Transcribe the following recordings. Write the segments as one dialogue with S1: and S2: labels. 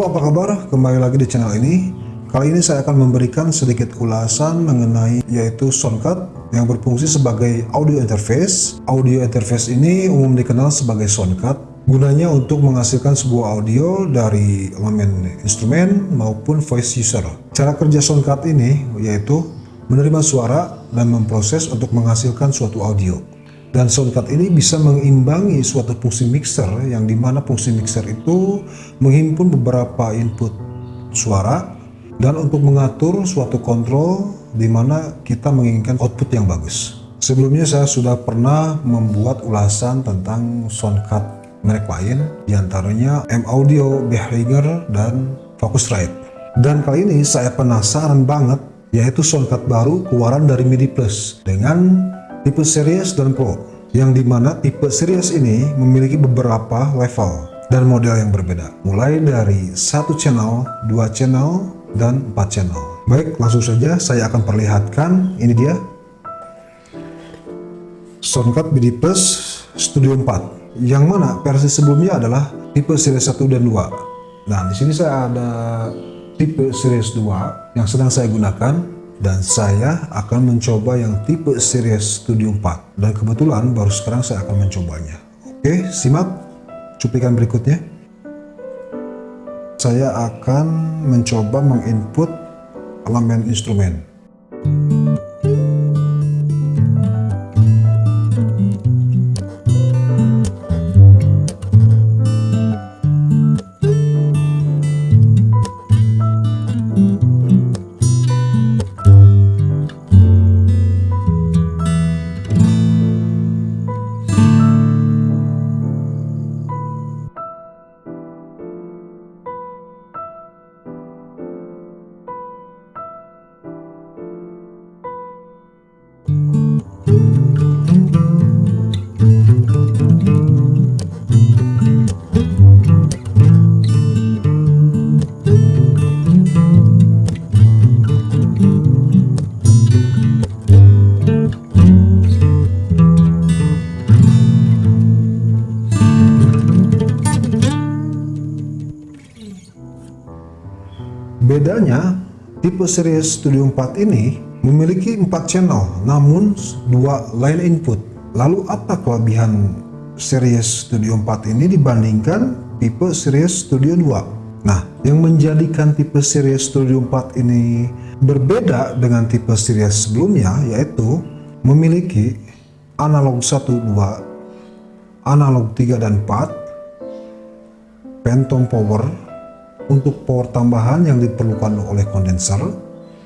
S1: Apa kabar? Kembali lagi di channel ini. Kali ini saya akan memberikan sedikit ulasan mengenai yaitu Soundcard yang berfungsi sebagai audio interface. Audio interface ini umum dikenal sebagai Soundcard. Gunanya untuk menghasilkan sebuah audio dari elemen instrumen maupun voice user. Cara kerja Soundcard ini yaitu menerima suara dan memproses untuk menghasilkan suatu audio. Dan soundcard ini bisa mengimbangi suatu fungsi mixer yang di mana fungsi mixer itu menghimpun beberapa input suara dan untuk mengatur suatu kontrol di mana kita menginginkan output yang bagus. Sebelumnya saya sudah pernah membuat ulasan tentang soundcard merek lain di antaranya M Audio, Behringer, dan Focusrite. Dan kali ini saya penasaran banget yaitu soundcard baru keluaran dari MIDI Plus dengan tipe series dan pro yang di mana tipe series ini memiliki beberapa level dan model yang berbeda. Mulai dari satu channel, dua channel, dan empat channel. Baik langsung saja saya akan perlihatkan. Ini dia. Soundcard MIDI Plus Studio 4 yang mana versi sebelumnya adalah tipe series 1 dan 2 nah di sini saya ada tipe series 2 yang sedang saya gunakan dan saya akan mencoba yang tipe series Studio 4 dan kebetulan baru sekarang saya akan mencobanya. Oke simak cuplikan berikutnya. Saya akan mencoba menginput elemen instrumen Bedanya, tipe series Studio 4 ini memiliki 4 channel namun dua line input. Lalu apa kelebihan series Studio 4 ini dibandingkan tipe series Studio 2? Nah, yang menjadikan tipe series Studio 4 ini berbeda dengan tipe series sebelumnya yaitu memiliki analog 1, 2, analog 3 dan 4, phantom power, untuk power tambahan yang diperlukan oleh kondenser,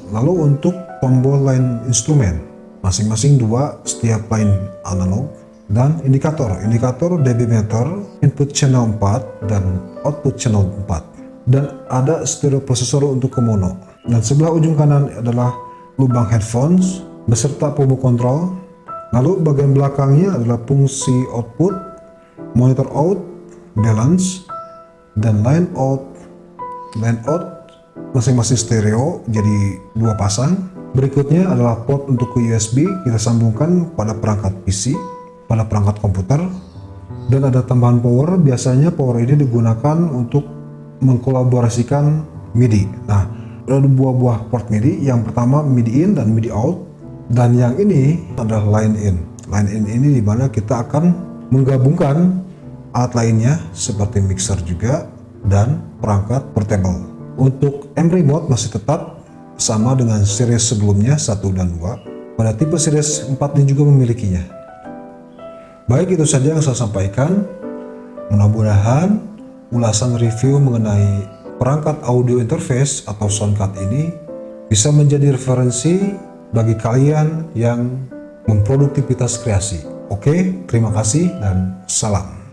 S1: lalu untuk tombol line instrumen, masing-masing dua setiap line analog, dan indikator, indikator dB meter, input channel 4, dan output channel 4. Dan ada stereo processor untuk ke mono. Dan sebelah ujung kanan adalah lubang headphones, beserta pumbu kontrol. Lalu bagian belakangnya adalah fungsi output, monitor out, balance, dan line out line out masing-masing stereo jadi dua pasang. Berikutnya adalah port untuk ke USB kita sambungkan pada perangkat PC pada perangkat komputer. Dan ada tambahan power biasanya power ini digunakan untuk mengkolaborasikan MIDI. Nah ada dua buah port MIDI yang pertama MIDI in dan MIDI out dan yang ini adalah line in. Line in ini di mana kita akan menggabungkan alat lainnya seperti mixer juga dan perangkat portable. Untuk M Remote masih tetap sama dengan series sebelumnya 1 dan 2. Pada tipe series 4 ini juga memilikinya. Baik itu saja yang saya sampaikan. Mudah-mudahan ulasan review mengenai perangkat audio interface atau soundcard ini bisa menjadi referensi bagi kalian yang memproduktivitas kreasi. Oke, terima kasih dan salam.